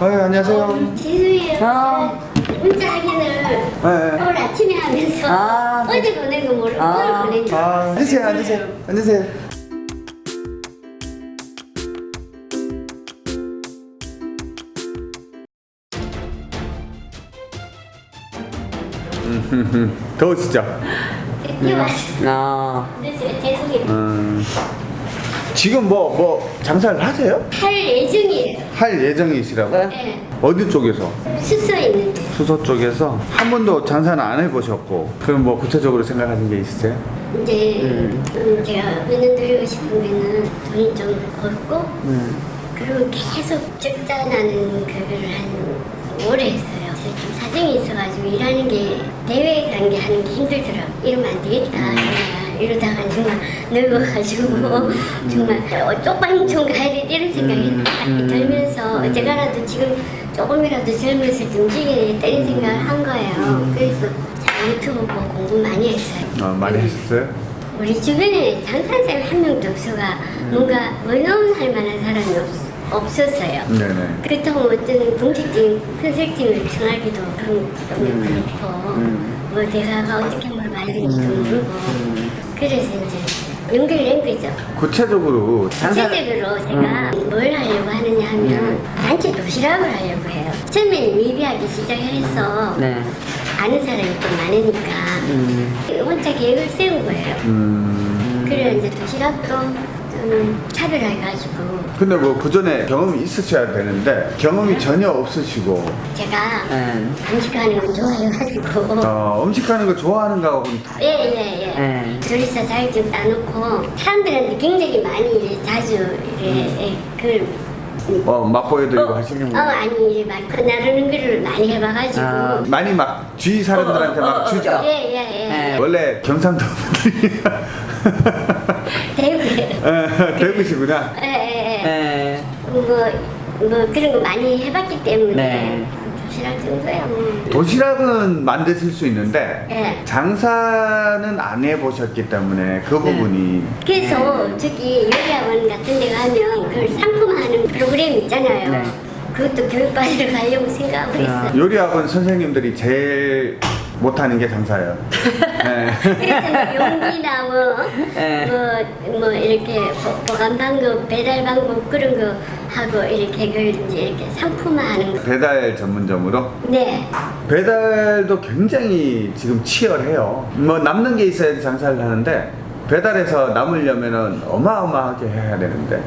아, 안녕하세요. 어. 문자 확인을 네. 오늘 아침에 하면서 아, 어제 보낸 거 모르고 아. 오늘 보낸 거. 아, 앉으세요, 앉으세요, 앉으세요. 음, 더우시죠? 뛰어왔어. 아, 그래서 죄송해요. 음, 지금 뭐, 뭐, 장사를 하세요? 할 예정이에요. 할 예정이시라고? 네. 네. 어디 쪽에서? 숙소에 있는데. 수서 쪽에서 한 번도 장사는 안 해보셨고, 그럼 뭐 구체적으로 생각하신 게 있으세요? 이제 음, 제가 은연 드리고 싶으면은 돈이 좀 벌고 네. 그리고 계속 적자 나는 그거를 한 오래 했어요. 좀 사정이 있어가지고 일하는 게 대회 가는 게 하는 게 힘들더라고. 이러면 안 되겠다. 이러다가 정말 늙어가지고 정말 어, 쪽방촌 가야 돼 이런 생각이 딱 들면서 제가라도 지금 조금이라도 젊었을 때 움직여야 겠다 이런 생각을 한 거예요. 그래서 제가 유튜브 보고 공부 많이 했어요. 어, 많이 하셨어요? 우리 주변에 사람이 한 명도 없어가 뭔가 원어원 만한 사람이 없, 없었어요. 네네. 그렇다고 어떤 공식적인 컨설팅을 그런 좀 그렇고 뭐 내가 어떻게 뭘 말하는지도 모르고 그래서 이제 연결된 거죠. 구체적으로 구체적으로 제가 뭘 하려고 하느냐 하면 단체 도시락을 하려고 해요. 처음에는 미비하게 시작해서 네. 아는 사람이 좀 많으니까 혼자 계획을 세운 거예요. 음. 그래 이제 도시락도 좀 차별해가지고. 근데 뭐 그 전에 경험이 있으셔야 되는데 경험이 전혀 없으시고. 제가 네. 음식하는 걸 좋아해가지고. 어, 음식하는 거 좋아하는 거하고는 다 예예예. 네. 조리사 자격증 따놓고 사람들한테 굉장히 많이 자주 이래 예, 그걸 어, 맛보여드리고 하시는 어거 아니 막 나르는 거를 많이 해봐가지고. 아, 많이 막 주위 사람들한테 막 주자. 예예예. 네. 원래 경상도 분들이 대구에 어, 대구시구나. 예예예. 네. 뭐, 뭐 그런 거 많이 해봤기 때문에. 네. 도시락 정도야 뭐 도시락은 만드실 수 있는데 예. 장사는 안 해보셨기 때문에 그 부분이 그래서 저기 요리학원 같은 데 가면 그걸 상품화하는 프로그램 있잖아요. 네. 그것도 교육받으러 가려고 생각하고 있어요. 요리학원 선생님들이 제일 못하는 게 장사예요 네. 그래서 뭐 용기나 뭐, 네. 뭐, 뭐 이렇게 보- 보관 방법, 배달 방법 그런 거 하고 이렇게 그걸 이제 이렇게 상품화하는 거. 배달 전문점으로 네. 배달도 굉장히 지금 치열해요. 뭐 남는 게 있어야 장사를 하는데 배달해서 남으려면은 어마어마하게 해야 되는데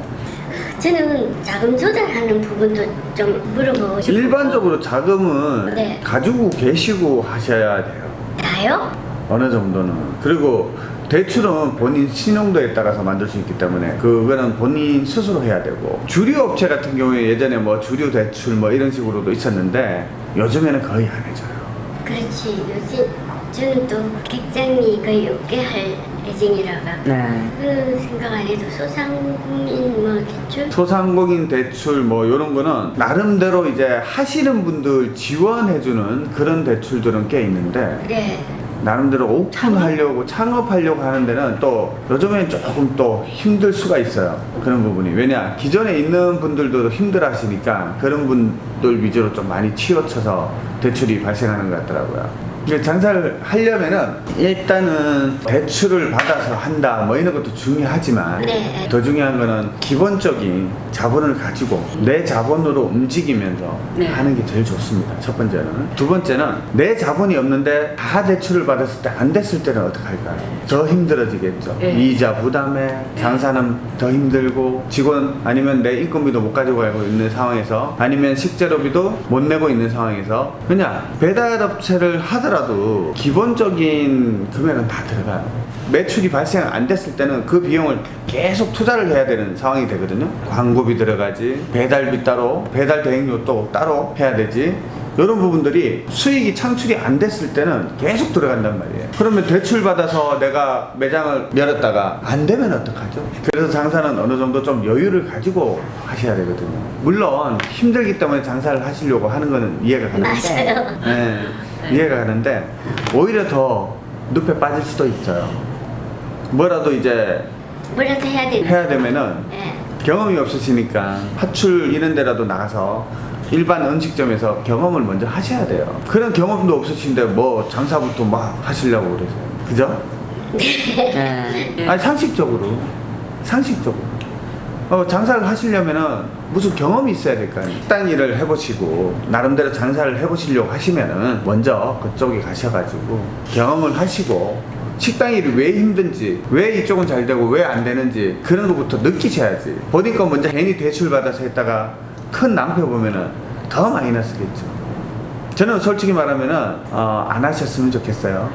저는 자금 조달하는 부분도 좀 물어보고 싶고. 일반적으로 자금은 네. 가지고 계시고 하셔야 돼요. 다요? 어느 정도는. 그리고 대출은 본인 신용도에 따라서 만들 수 있기 때문에 그거는 본인 스스로 해야 되고 주류 업체 같은 경우에 예전에 뭐 주류 대출 뭐 이런 식으로도 있었는데 요즘에는 거의 안 해줘요. 그렇지. 요즘 저는 또 객장이 거의 없게 할 예정이라가 네. 그 생각 안 해도 소상공인 뭐 대출 소상공인 대출 뭐 이런 거는 나름대로 이제 하시는 분들 지원해주는 그런 대출들은 꽤 있는데 네 나름대로 오픈하려고 창업하려고 하는 데는 또 요즘엔 조금 또 힘들 수가 있어요. 그런 부분이. 왜냐 기존에 있는 분들도 힘들어 하시니까 그런 분들 위주로 좀 많이 치우쳐서 대출이 발생하는 것 같더라고요 장사를 하려면은 일단은 대출을 받아서 한다 뭐 이런 것도 중요하지만 네. 더 중요한 거는 기본적인 자본을 가지고 내 자본으로 움직이면서 네. 하는 게 제일 좋습니다. 첫 번째는. 두 번째는 내 자본이 없는데 다 대출을 받았을 때 안 됐을 때는 어떡할까요? 더 힘들어지겠죠. 네. 이자 부담에 장사는 더 힘들고 직원 아니면 내 인건비도 못 가지고 가고 있는 상황에서 아니면 식재료비도 못 내고 있는 상황에서 그냥 배달업체를 하더라도 기본적인 금액은 다 들어가요. 매출이 발생 안 됐을 때는 그 비용을 계속 투자를 해야 되는 상황이 되거든요. 광고비 들어가지, 배달비 따로, 배달 대행료 또 따로 해야 되지. 이런 부분들이 수익이 창출이 안 됐을 때는 계속 들어간단 말이에요. 그러면 대출 받아서 내가 매장을 열었다가 안 되면 어떡하죠? 그래서 장사는 어느 정도 좀 여유를 가지고 하셔야 되거든요. 물론 힘들기 때문에 장사를 하시려고 하는 거는 이해가 가는데 맞아요. 네, 이해가 가는데 오히려 더 늪에 빠질 수도 있어요. 뭐라도 이제 뭐라도 해야 되는 해야 되면은 네. 경험이 없으시니까 파출 이런 데라도 나가서 일반 음식점에서 경험을 먼저 하셔야 돼요. 그런 경험도 없으신데 뭐 장사부터 막 하시려고 그러세요. 그죠? 네. 아니 상식적으로 상식적으로 어, 장사를 하시려면은 무슨 경험이 있어야 될 거 아니에요? 식당 일을 해보시고 나름대로 장사를 해보시려고 하시면은 먼저 그쪽에 가셔가지고 경험을 하시고 식당 일이 왜 힘든지 왜 이쪽은 잘 되고 왜 안 되는지 그런 것부터 느끼셔야지. 본인 거 먼저 괜히 대출 받아서 했다가 큰 낭패 보면은 더 마이너스겠죠. 저는 솔직히 말하면은 어, 안 하셨으면 좋겠어요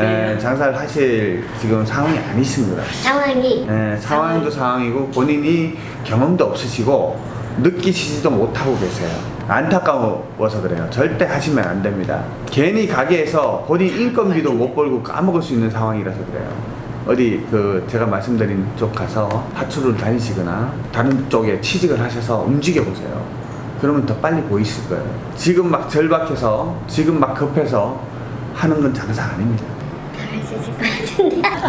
예, 장사를 하실 지금 상황이 아니십니다. 상황이 예, 상황도 상황이고 본인이 경험도 없으시고 느끼시지도 못하고 계세요. 안타까워서 그래요. 절대 하시면 안 됩니다. 괜히 가게에서 본인 인건비도 못 벌고 까먹을 수 있는 상황이라서 그래요. 어디 그 제가 말씀드린 쪽 가서 파출을 다니시거나 다른 쪽에 취직을 하셔서 움직여 보세요. 그러면 더 빨리 보이실 거예요. 지금 막 절박해서 지금 막 급해서 하는 건 장사 아닙니다.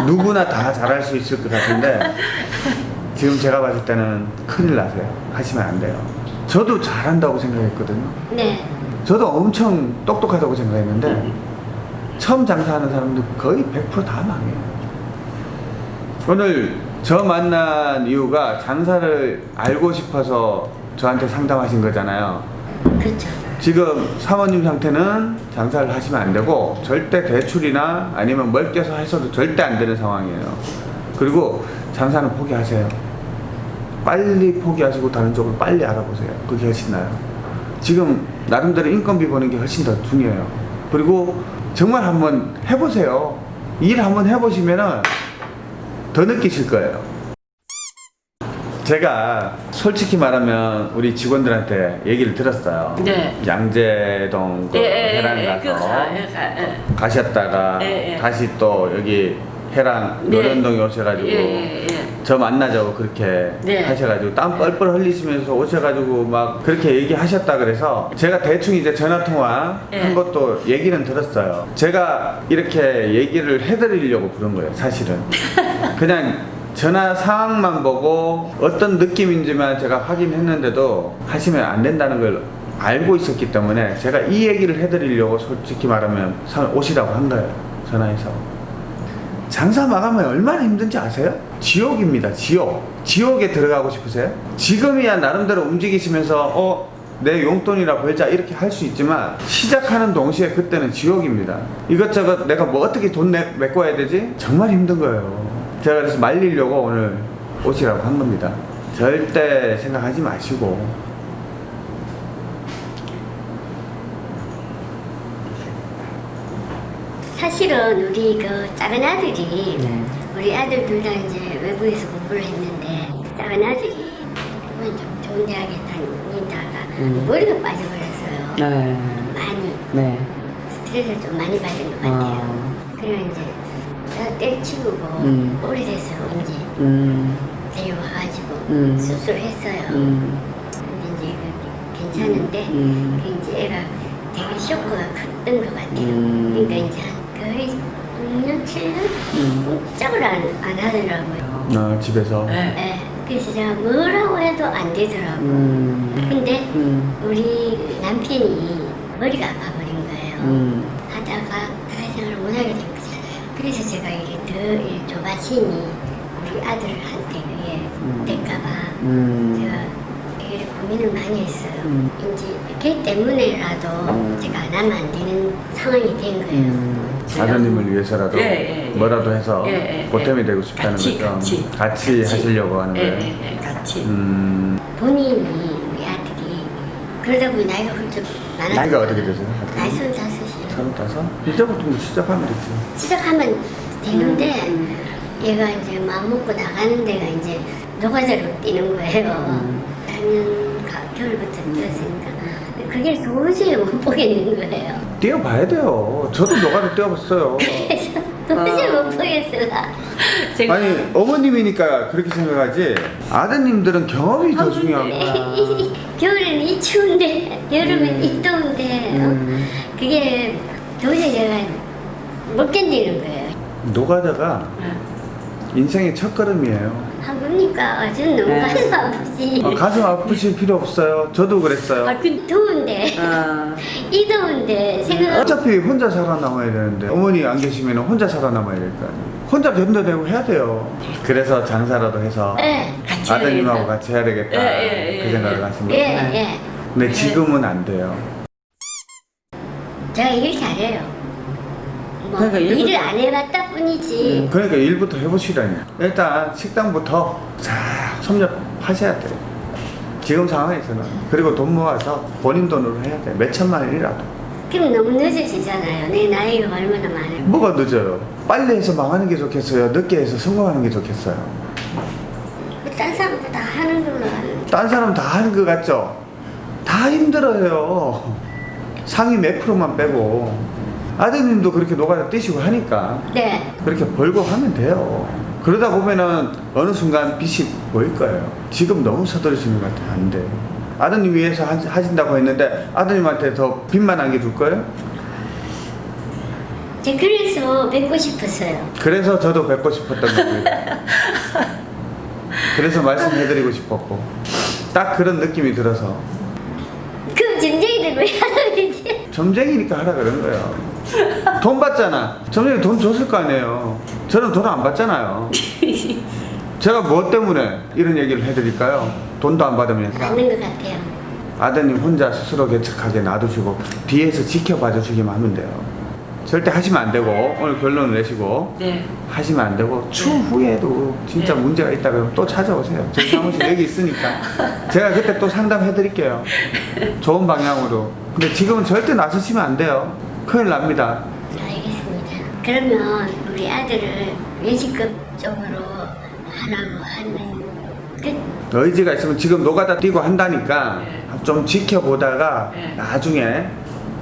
누구나 다 잘할 수 있을 것 같은데 지금 제가 봤을 때는 큰일 나세요. 하시면 안 돼요. 저도 잘한다고 생각했거든요. 네 저도 엄청 똑똑하다고 생각했는데 처음 장사하는 사람들 거의 100%다 망해요. 오늘 저 만난 이유가 장사를 알고 싶어서 저한테 상담하신 거잖아요. 그렇죠 지금 사모님 상태는 장사를 하시면 안 되고 절대 대출이나 아니면 멀껴서 해서도 절대 안 되는 상황이에요. 그리고 장사는 포기하세요. 빨리 포기하시고 다른 쪽을 빨리 알아보세요. 그게 훨씬 나아요. 지금 나름대로 인건비 버는 게 훨씬 더 중요해요. 그리고 정말 한번 해보세요. 일 한번 해보시면 은 더 느끼실 거예요. 제가 솔직히 말하면 우리 직원들한테 얘기를 들었어요. 네. 양재동 그 예, 예, 해랑 예, 그 가서 가- 예, 가- 예. 가셨다가 예, 예. 다시 또 여기 해랑 네. 노련동에 오셔가지고 예, 예, 예. 저 만나자고 그렇게 네. 하셔가지고 땀 뻘뻘 흘리시면서 오셔가지고 막 그렇게 얘기하셨다 그래서 제가 대충 이제 전화 통화 예. 한 것도 얘기는 들었어요. 제가 이렇게 얘기를 해드리려고 부른 거예요, 사실은. 그냥 전화 상황만 보고 어떤 느낌인지만 제가 확인했는데도 하시면 안 된다는 걸 알고 있었기 때문에 제가 이 얘기를 해드리려고 솔직히 말하면 사- 오시라고 한 거예요, 전화해서. 장사 마감하면 얼마나 힘든지 아세요? 지옥입니다. 지옥. 지옥에 들어가고 싶으세요? 지금이야 나름대로 움직이시면서 어, 내 용돈이라 벌자 이렇게 할 수 있지만 시작하는 동시에 그때는 지옥입니다. 이것저것 내가 뭐 어떻게 돈 내, 메꿔야 되지? 정말 힘든 거예요. 제가 그래서 말리려고 오늘 오시라고 한 겁니다. 절대 생각하지 마시고 사실은 우리 그 작은 아들이 네. 우리 아들 둘 다 이제 외부에서 공부를 했는데 작은 아들이 좀 좋은 대학에 다니다가 음. 머리가 빠져버렸어요 네. 많이 네. 스트레스를 좀 많이 받은 것 같아요 아. 그리고 이제 다 때치고 음. 오래돼서 이제 음. 데려와가지고 음. 수술했어요 음. 근데 이제 그 괜찮은데 음. 그 이제 애가 되게 쇼크가 컸던 것 같아요. 음. 그러니까 이제 한 거의 6년, 7년 음. 꼼짝을 안, 안 하더라고요. 어, 집에서 네. 예. 그래서 제가 뭐라고 해도 안 되더라고요. 음. 근데 음. 우리 남편이 머리가 아파버린 거예요. 음. 하다가 사회생활을 못하게 된 거잖아요. 그래서 제가 이게 더일 조바심이 우리 아들한테 그게 될까봐 음. 제가 되게 고민을 많이 했어요. 음. 이제 걔 때문에라도 제가 안 하면 안 되는 상황이 된 거예요. 아드님을 위해서라도 예, 예, 예, 뭐라도 해서 예, 예 보탬이 되고 싶다는 같이, 거죠. 같이, 같이, 같이 하시려고 하는 거예요. 같이. 본인이 우리 아들이 그러다 보니 나이가 훌쩍 많아. 나이가 어떻게 되세요? 나이 35. 잘못 따서? 이제부터 뭐 시작하면 되지. 시작하면 되는데 음. 얘가 이제 마음먹고 나가는 데가 이제 노가다로 뛰는 거예요. 음. 작년 겨울부터 뛰었으니까. 그게 도저히 못 보겠는 거예요. 뛰어봐야 돼요. 저도 노가다 뛰어봤어요. 도저히 어. 아. 못 보겠어요. 제가... 아니 어머님이니까 그렇게 생각하지? 아드님들은 경험이 더 아, 중요한 거야. 겨울에는 이 추운데 여름엔 음. 이 더운데 어? 음. 그게 도저히 제가 못 견디는 거예요. 노가다가 네. 인생의 첫 걸음이에요. 아프니까 전 너무 네. 가슴 아프지. 어, 가슴 아프실 필요 없어요. 저도 그랬어요. 아, 그, 더운데 아, 이 더운데 생각 어차피 혼자 살아남아야 되는데 어머니 안 계시면 혼자 살아남아야 될 거 아니에요. 혼자 견뎌내고 해야 돼요. 그래서 장사라도 해서 예. 같이 아드님하고. 같이 해야 되겠다. 예, 예, 예, 그 생각을 예. 하신 예, 거예요. 예. 근데 지금은 안 돼요. 제가 일 잘해요. 뭐 그러니까 일을 안 해봤다 뿐이지. 그러니까 일부터 해보시라니. 일단 식당부터 잘 섭렵하셔야 돼요. 지금 상황에서는 그리고 돈 모아서 본인 돈으로 해야 돼. 몇 천만 원이라도. 그럼 너무 늦어지잖아요. 내 나이가 얼마나 많은데. 뭐가 늦어요? 빨리 해서 망하는 게 좋겠어요? 늦게 해서 성공하는 게 좋겠어요? 딴 사람도 다 하는 걸로. 딴 사람 다 하는 것 같죠? 다 힘들어요. 상위 몇 프로만 빼고. 아드님도 그렇게 노가다 뛰시고 하니까 네. 그렇게 벌고 하면 돼요. 그러다 보면은 어느 순간 빚이 보일 거예요. 지금 너무 서두르시는 것 같아요. 안 돼. 아드님 위해서 하- 하신다고 했는데 아드님한테 더 빚만 안겨줄 거예요? 제가 그래서 뵙고 싶었어요. 그래서 저도 뵙고 싶었던 거고요. 그래서 말씀해드리고 싶었고 딱 그런 느낌이 들어서 그럼 점쟁이들 왜? 점쟁이니까 하라 그런 거예요. 돈 받잖아. 점쟁이 돈 줬을 거 아니에요. 저는 돈 안 받잖아요. 제가 뭐 때문에 이런 얘기를 해드릴까요? 돈도 안 받으면서 맞는 것 같아요. 아드님 혼자 스스로 개척하게 놔두시고 뒤에서 지켜봐 주시기만 하면 돼요. 절대 하시면 안 되고 오늘 결론을 내시고 네. 하시면 안 되고 추후에도 진짜 네. 문제가 있다 그러면 또 찾아오세요. 제 사무실 여기 있으니까 제가 그때 또 상담해 드릴게요. 좋은 방향으로. 근데 지금은 절대 나서시면 안 돼요. 큰일 납니다. 알겠습니다. 그러면 우리 아들을 외식급 쪽으로 하라고 하는 그 의지가 있으면 지금 노가다 뛰고 한다니까 네. 좀 지켜보다가 네. 나중에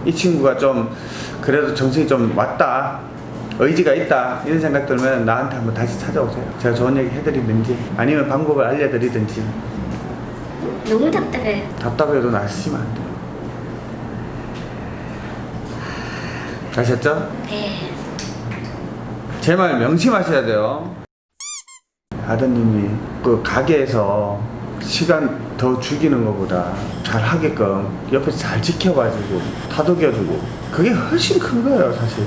이 친구가 좀 그래도 정신이 좀 왔다 의지가 있다 이런 생각 들면 나한테 한번 다시 찾아오세요 제가 좋은 얘기 해드리든지 아니면 방법을 알려드리든지 너무 답답해요. 답답해도 나서시면 안 돼요 아셨죠? 네. 제 말 명심하셔야 돼요. 아드님이 그 가게에서 시간 더 죽이는 것보다 잘 하게끔 옆에서 잘 지켜봐주고 다독여주고 그게 훨씬 큰 거예요 사실.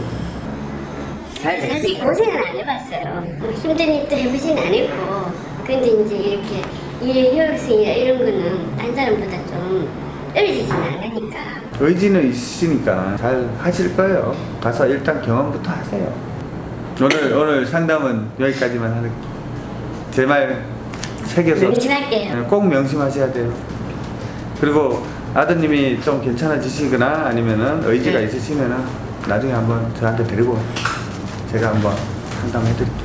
사실 고생은 안 해봤어요. 뭐 힘든 일도 해보진 않았고, 근데 이제 이렇게 일의 효율성이나 이런 거는 딴 사람보다 좀 떨어지진 않으니까. 의지는 있으니까 잘 하실 거예요. 가서 일단 경험부터 하세요. 오늘 오늘 상담은 여기까지만 하는. 제말 새겨서 명심할게요. 네, 꼭 명심하셔야 돼요. 그리고 아드님이 좀 괜찮아지시거나 아니면은 의지가 네. 있으시면은 나중에 한번 저한테 데리고 제가 한번 상담해 드릴게요.